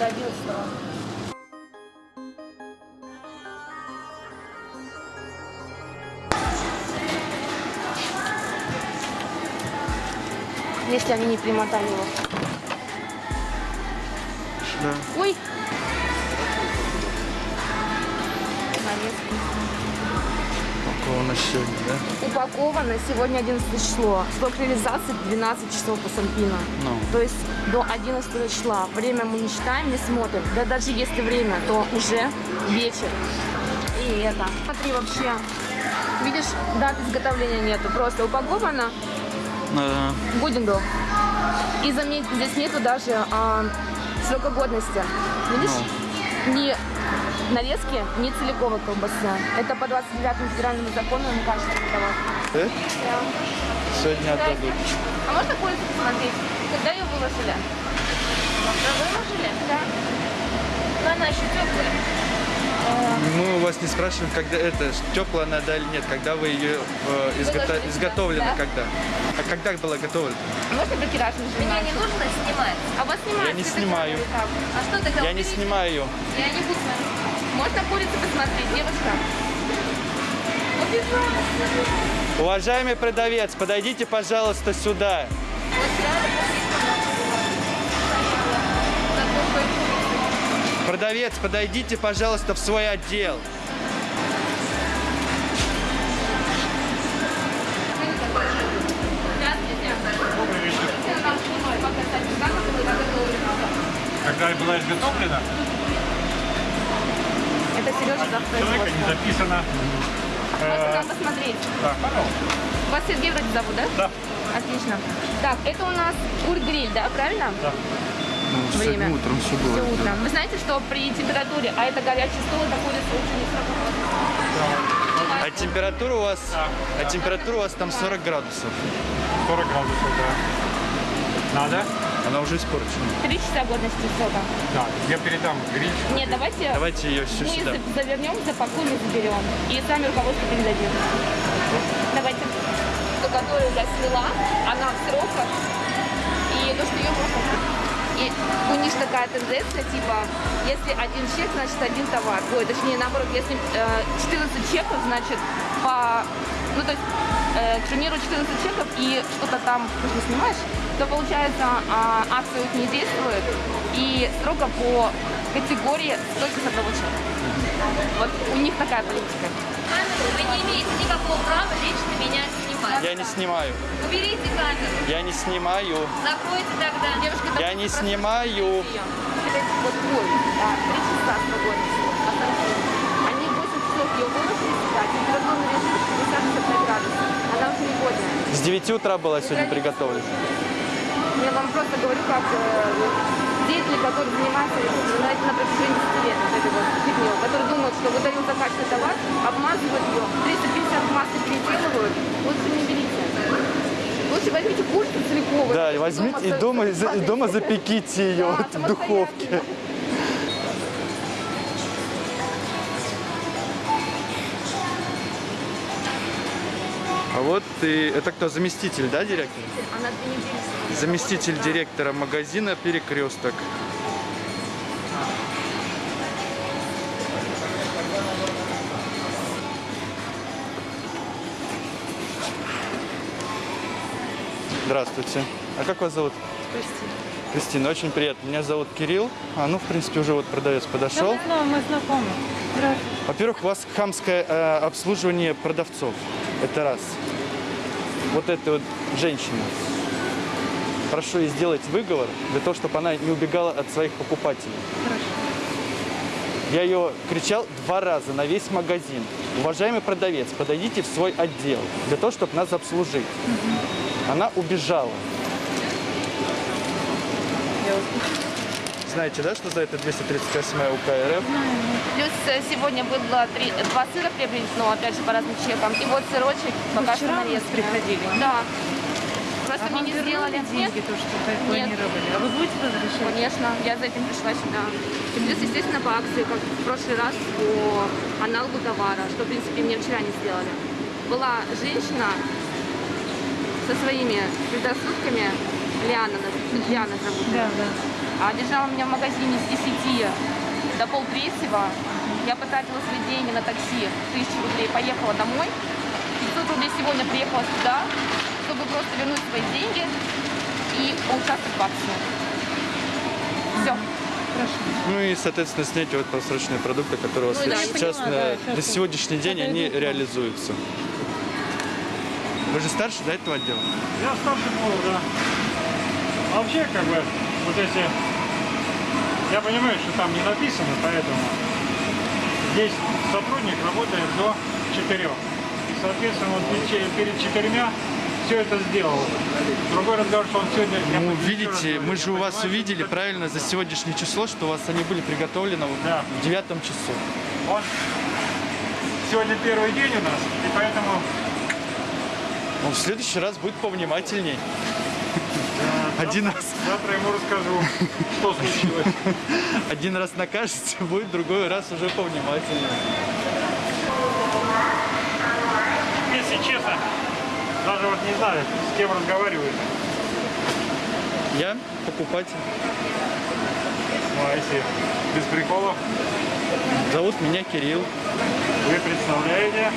до 11 Если они не примотали его. Да. Ой! Нарезки. Упаковано сегодня, да? Упаковано сегодня 11 число. Срок реализации 12 часов по Сампину. Ну. То есть до 11 числа. Время мы не считаем, не смотрим. Да даже если время, то уже вечер. И это. Смотри, вообще, видишь, даты изготовления нету. Просто упаковано, годен был. И заметь, здесь нету даже а, срока годности. Видишь? Ни нарезки, ни целиковой колбасы. Это по 29 федеральному закону МК продавать. Э? Сегодня отдадут. А можно курицу посмотреть? Когда ее выложили? Когда выложили? Да. Но она еще теплая. Мы у вас не спрашиваем, когда это теплая она да или нет, когда вы ее э, изгото- изготовлены, да? когда? А когда была готовлена? Можно бракераж Меня не нужно снимать. А вас снимают? Я не снимаю. А что тогда Я не снимаю ее. Я не буду смотреть. Можно курицу посмотреть, девушка? Уважаемый продавец, подойдите, пожалуйста, сюда. Вот реально Продавец, подойдите, пожалуйста, в свой отдел. Когда была изготовлена, Это Сережа за человека не записано. Можно Э, там посмотреть. Да, пожалуйста. Вас Сергей вроде зовут, да? Да. Отлично. Так, это у нас кур-гриль, да, правильно? Да. Время. Ну, утром все Все утром. Вы знаете, что при температуре, а это горячий стол, это курица лучше не сработает. А температура у вас, а температура у вас там 40 градусов. 40 градусов, да. Надо? Она уже испорчена. Три часа годности сока. Да. Я передам гриль. Нет, давайте, Давайте ее все мы сюда. за- завернем, запакуем и заберем. И сами руководство передадим. Давайте. То, которую я сняла, она в сроках. И то, что ее можно... У них такая тенденция, типа, если один чек, значит один товар. Ой, точнее, наоборот, если э, 14 чеков, значит, по... Ну, то есть, э, к примеру, 14 чеков и что-то там, ты снимаешь, то, получается, а, акция не действует, и строго по категории только с одного чека. Вот у них такая политика. Вы не имеете никакого права лично меня снимать. Я не снимаю. Уберите камеру. Я не снимаю. Закройте тогда. Девушка, Я не снимаю. Вот ой, да, три часа. Они 8 часов ее выложили сюда, температурный режим 60-65 градусов. Она уже не годная. С 9 утра была сегодня приготовлена. Я вам просто говорю, как э, деятели, которые занимаются на, на протяжении 10 лет вот этой вот фигней, которые думают, что выдают за качественный товар, обмазывают ее, 350 маски переделывают, лучше не берите. Лучше возьмите курицу целиковую. Да, и возьмите и дома, и за- и дома запеките ее Да, в духовке. А вот и это кто, заместитель, да, директор? Она две недели Заместитель директора магазина «Перекресток». Здравствуйте. А как вас зовут? Кристина. Кристина, очень приятно. Меня зовут Кирилл. А, ну, в принципе, уже вот продавец подошел. Ну, мы знакомы. Здравствуйте. Во-первых, у вас хамское э, обслуживание продавцов. Это раз. Вот эта вот женщина. Прошу ей сделать выговор для того, чтобы она не убегала от своих покупателей. Я ее кричал два раза на весь магазин. Уважаемый продавец, подойдите в свой отдел для того, чтобы нас обслужить. Она убежала. Знаете, да, что за это 238 УК РФ? Плюс э, сегодня было три, два сыра приобретено, опять же, по разным чекам. И вот сырочек пока что нарезка. приходили? Да. Просто А мне не сделали. Деньги, то, что вы планировали? А вы будете возвращать? конечно, я за этим пришла сюда. И плюс, естественно, по акции, как в прошлый раз, по аналогу товара, что, в принципе, мне вчера не сделали. Была женщина со своими предрассудками, Лиана, Лиана зовут. Да, да. а держала меня в магазине с 10 до полтретьего. Я потратила свои деньги на такси, тысячу рублей, поехала домой. 500 рублей сегодня приехала сюда, чтобы просто вернуть свои деньги и поучаствовать в акции. Все. Ну и, соответственно, снять вот просроченные продукты, которые у вас Ну да, есть сейчас, понимаю, на, да, сейчас на сегодняшний день, это они реализуются. Вы же старше, да, этого отдела? Я старший был, да. А вообще, как бы, вот если... Я понимаю, что там не написано, поэтому здесь сотрудник работает до 4. И, соответственно, вот перед че- перед четырьмя все это сделал. Другой разговор, что он сегодня... Ну, видите, мы же у вас увидели правильно за сегодняшнее число, что у вас они были приготовлены Да. в девятом часу. Он сегодня первый день у нас, и поэтому Он в следующий раз будет повнимательней. Один раз. Завтра ему расскажу, что случилось. Один раз накажете, будет другой раз уже повнимательнее. Если честно, даже вот не знаю, с кем разговариваю. Я покупатель. Ну, а если без приколов, Зовут меня Кирилл. вы представляете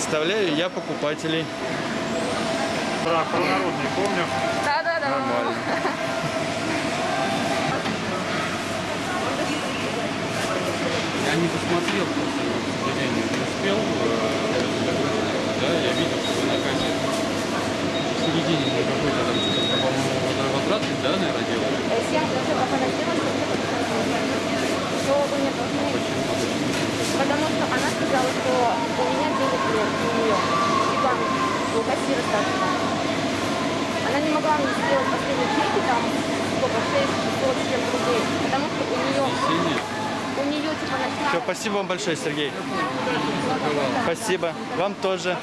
Представляю я покупателей. про народный, помню. Да-да-да. Нормально. Я не посмотрел просто, не успел. э, Да, я видел, что вы на кассе в середине мы какой-то там что-то, по-моему, возвратный, да, наверное, делали? Всем уже пока сделала, что вы мне должны Потому что она сказала, что у меня денег нет, у нее. И там у кассира старшего. Она не могла мне сделать последние чеки, там, сколько, 6, 600 с чем-то рублей. Потому что у нее, Синий. у нее типа Все, спасибо вам большое, Сергей. Спасибо. Вам тоже.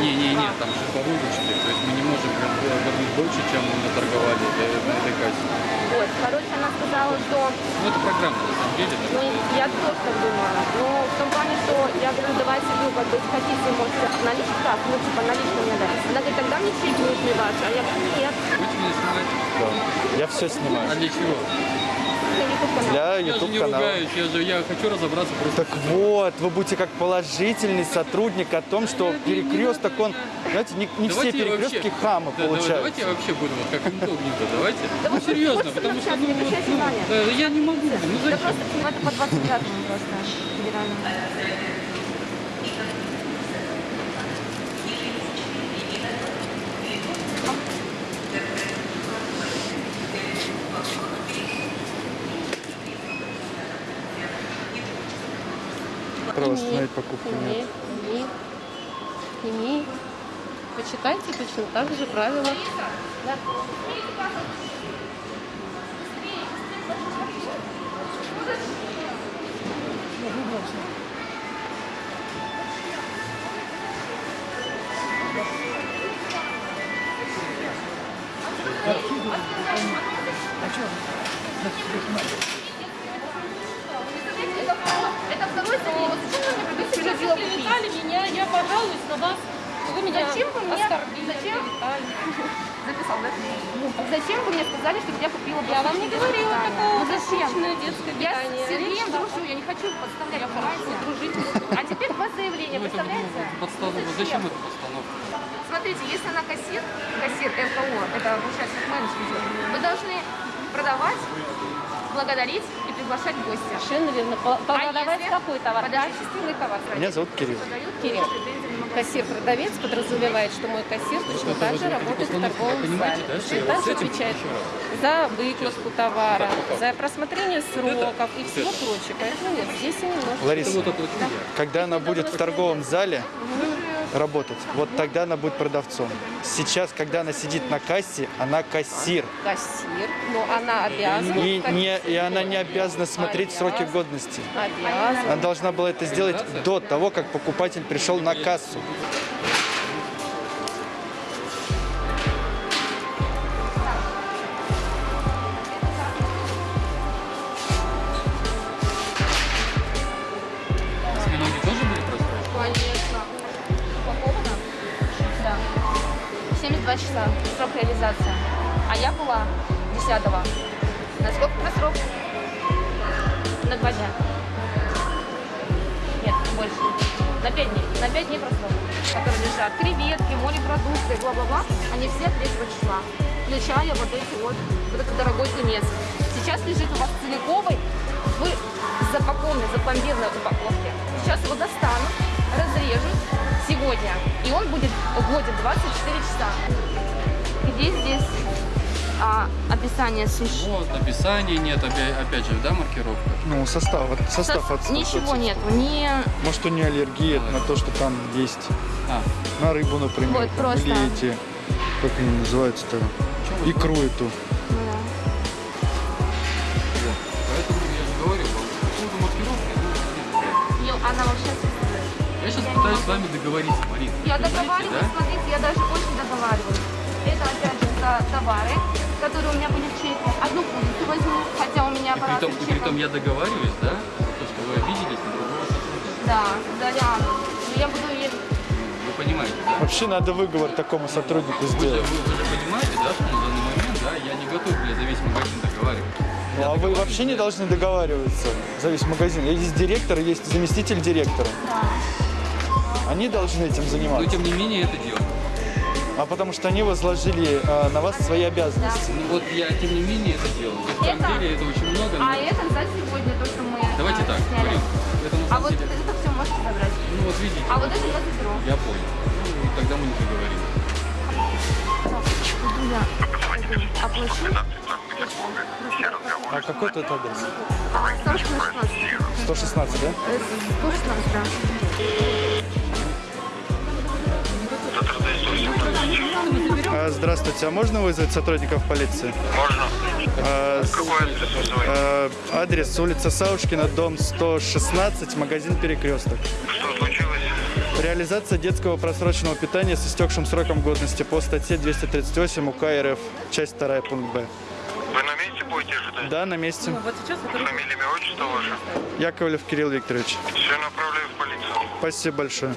Не-не-не, там же по выручке, то есть мы не можем вернуть больше, чем мы наторговали э, на этой кассе. Вот, короче, она сказала, что Ну, это программа, на самом деле. да. Ну, я тоже так думала. Но в том плане, что я говорю, давайте, ну, как бы, хотите, можете наличить как, ну, типа, налично мне дать. Она говорит, тогда мне чеки нужны ваши. А я говорю, нет, Будете меня снимать? Я все А снимаю. для чего? Это YouTube канал. Для Я же YouTube не канала. ругаюсь, я же я хочу разобраться просто. Так вот, вы будете как положительный сотрудник о том, что перекресток, он, знаете, не, не все перекрестки вообще- хама Да, давай- Давайте получаются. я вообще буду вот как инкогнито, давайте. Да Ну серьезно, потому что ну, вот, ну, я не могу, ну Да просто, ну, это по 29 просто остановить покупку нет. Сними, сними. Почитайте точно так же правила. Это, клеветали меня, я пожалуюсь на вас. Вы меня Зачем вы мне- оскорбили, зачем? Записал, да? Зачем вы мне сказали, что я купила Я вам не говорила такого Ну зачем? детское Я с Сергеем дружу, я не хочу подставлять, понимаете? дружить. А теперь два заявления, Ну, это представляете? ну, подстанова. Ну, Зачем эта постановка? Смотрите, если она кассир, кассир РКО, это получается менеджер, вы должны продавать, благодарить и приглашать гостя. Совершенно верно. Продавать если- какой товар? Подожди, чистильный товар. Меня зовут Кирилл. Продают, Кирилл. Кассир-продавец подразумевает, что мой кассир точно так же работает в торговом зале. да, Точно что так с же этим отвечает за выкладку товара, за просмотрение сроков и всего прочего. Поэтому нет, здесь и немножко. Лариса, когда она будет в торговом зале работать, вот тогда она будет продавцом. Сейчас, когда она сидит на кассе, она кассир. Кассир, но она обязана. И, не, и она не обязана смотреть сроки годности. Обязана. Она должна была это сделать до того, как покупатель пришел на кассу. 22 числа срок реализации. А я была 10 На сколько на срок? На два дня. Нет, больше. На пять дней. На пять дней прошло. Которые лежат. Креветки, морепродукты, бла-бла-бла. Они все 3 числа. Включая вот эти вот, вот этот дорогой тунец. Сейчас лежит у вас целиковый в запакованной, в упаковке. Сейчас его достану, разрежу сегодня. И он будет годен 24 часа. Где здесь а, описание суши? Вот, описания нет, опять, опять же, да, маркировка. Ну, состав, вот состав Сос- от- Ничего от- нету, ни Может, у нее аллергия на то, что там есть А, на рыбу, например, Вот, там, просто. или эти, как они называются-то, икру эту. С вами договориться, Марина. Я договариваюсь, да? смотрите, я даже очень договариваюсь. Это опять же за товары, которые у меня были в чеке. Одну курицу возьму, хотя у меня при аппарат том, с и при том я договариваюсь, да, за то, что вы обиделись на другого. Да, за Лиану. Но я буду ей... Вы понимаете, да? Вообще надо выговор такому сотруднику Вы же, сделать. вы, вы же понимаете, да, что на данный момент, да, я не готов, бля, за весь магазин договаривать. Ну, а вы вообще не должны договариваться за весь магазин. Есть директор, есть заместитель директора. Они должны этим Но заниматься. тем не менее это дело. А потому что они возложили э, на вас свои обязанности. Ну вот я тем не менее это делаю. На самом Это- деле это очень много. но- А это за сегодня то, что мы Давайте а, так, сняли. Марин. Это на А самом вот деле... это все можете забрать. Ну вот видите. А вот это я заберу. Я понял. Ну, тогда мы не я пойду оплачу. А какой тут адрес? 116. 116, да? Э, 116, да. Здравствуйте, а можно вызвать сотрудников полиции? Можно. А, Какой адрес вызывать? а, адрес улица Саушкина, дом 116, магазин «Перекресток». Что случилось? Реализация детского просроченного питания с истекшим сроком годности по статье 238 УК РФ, часть 2, пункт Б. Вы на месте будете ожидать? Да, на месте. Ну, вот сейчас это Фамилия, имя, отчество ваше? Яковлев Кирилл Викторович. Все направляю в полицию. Спасибо большое.